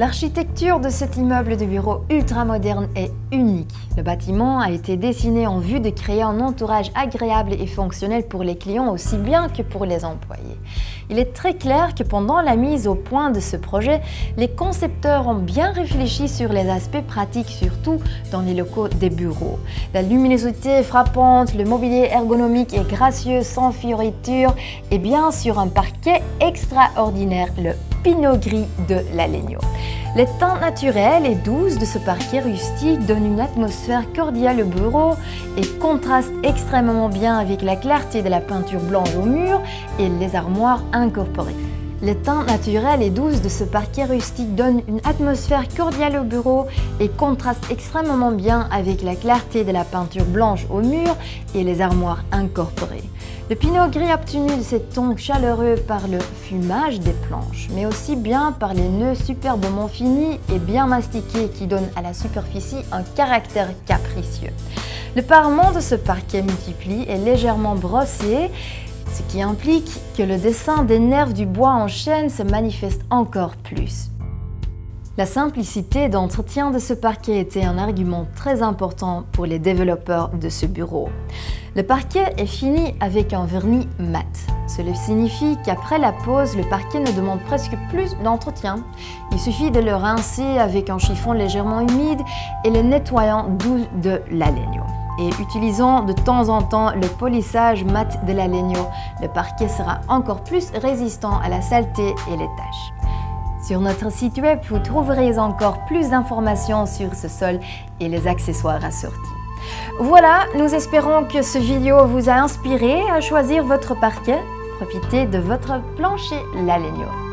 L'architecture de cet immeuble de bureau ultra-moderne est unique. Le bâtiment a été dessiné en vue de créer un entourage agréable et fonctionnel pour les clients aussi bien que pour les employés. Il est très clair que pendant la mise au point de ce projet, les concepteurs ont bien réfléchi sur les aspects pratiques, surtout dans les locaux des bureaux. La luminosité frappante, le mobilier ergonomique est gracieux, sans fioritures et bien sûr un parquet extraordinaire, Pinot Gris de la Legno. Les teintes naturelles et douces de ce parquet rustique donnent une atmosphère cordiale au bureau et contrastent extrêmement bien avec la clarté de la peinture blanche au mur et les armoires incorporées. Les teintes naturelles et douces de ce parquet rustique donnent une atmosphère cordiale au bureau et contrastent extrêmement bien avec la clarté de la peinture blanche au mur et les armoires incorporées. Le pinot gris obtenu de ces tons chaleureux par le fumage des planches, mais aussi bien par les nœuds superbement finis et bien mastiqués qui donnent à la superficie un caractère capricieux. Le parement de ce parquet multiplie est légèrement brossé, ce qui implique que le dessin des nerfs du bois en chaîne se manifeste encore plus. La simplicité d'entretien de ce parquet était un argument très important pour les développeurs de ce bureau. Le parquet est fini avec un vernis mat. Cela signifie qu'après la pose, le parquet ne demande presque plus d'entretien. Il suffit de le rincer avec un chiffon légèrement humide et le nettoyant doux de l'Alegno. Et utilisant de temps en temps le polissage mat de l'Alegno, le parquet sera encore plus résistant à la saleté et les taches. Sur notre site web, vous trouverez encore plus d'informations sur ce sol et les accessoires assortis. Voilà, nous espérons que ce vidéo vous a inspiré à choisir votre parquet. Profitez de votre plancher Lalegno.